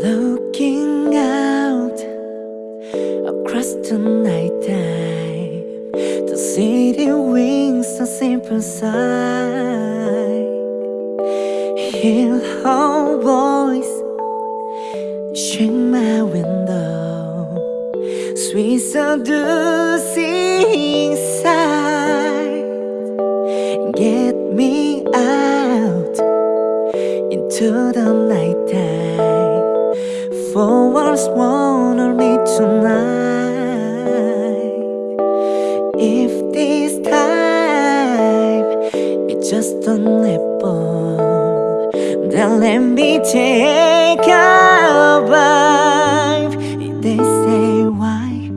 Looking out across the night time The city wings a simple sigh Hear her voice Shake my window. Sweet seducing sight Get me out Into the night time. For once wanna meet tonight? If this time It's just apple Then let me take a bite They say why,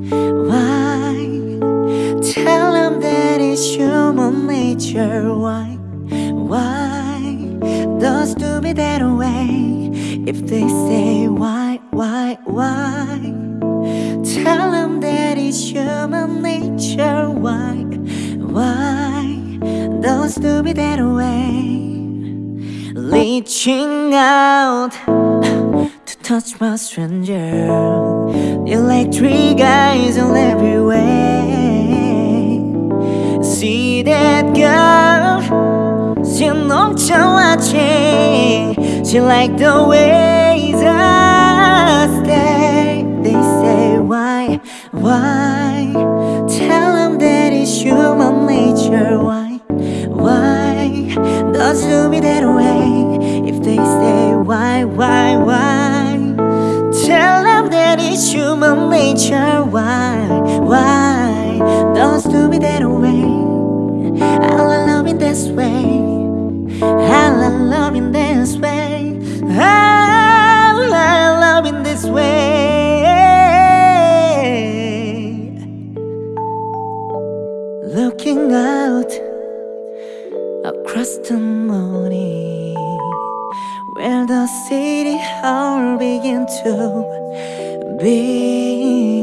why? Tell them that it's human nature. Why, why? Does do me that way if they say why, why, why? Tell them that it's human nature. Why, why Don't do me that way? Reaching out To touch my stranger. Electric eyes on every way. See that girl? She knocked your watching. 아해 She like the ways I stay? They say why, why? Tell them that it's human nature. Why, why? Does do me that way If they say why, why, why? Tell them that it's human nature. Why, why? Does do me that way I love in this way. I love in across the morning Where the city all begin to be